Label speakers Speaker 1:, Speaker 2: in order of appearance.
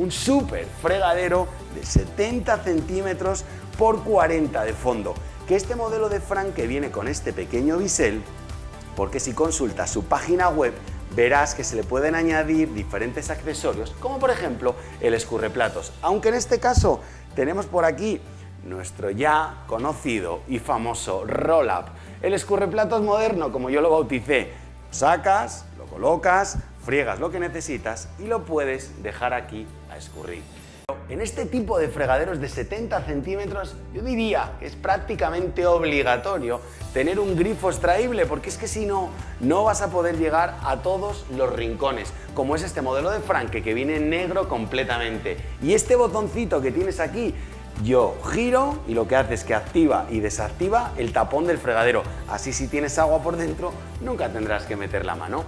Speaker 1: un súper fregadero de 70 centímetros por 40 de fondo, que este modelo de Frank que viene con este pequeño bisel, porque si consultas su página web verás que se le pueden añadir diferentes accesorios, como por ejemplo el escurreplatos, aunque en este caso tenemos por aquí nuestro ya conocido y famoso roll-up, el escurreplatos moderno, como yo lo bauticé, sacas, lo colocas, friegas lo que necesitas y lo puedes dejar aquí a escurrir. En este tipo de fregaderos de 70 centímetros yo diría que es prácticamente obligatorio tener un grifo extraíble porque es que si no, no vas a poder llegar a todos los rincones como es este modelo de Franke que viene negro completamente. Y este botoncito que tienes aquí yo giro y lo que hace es que activa y desactiva el tapón del fregadero. Así si tienes agua por dentro nunca tendrás que meter la mano